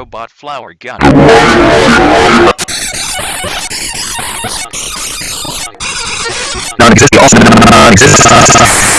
robot flower gun. Non-existent. Non-existent.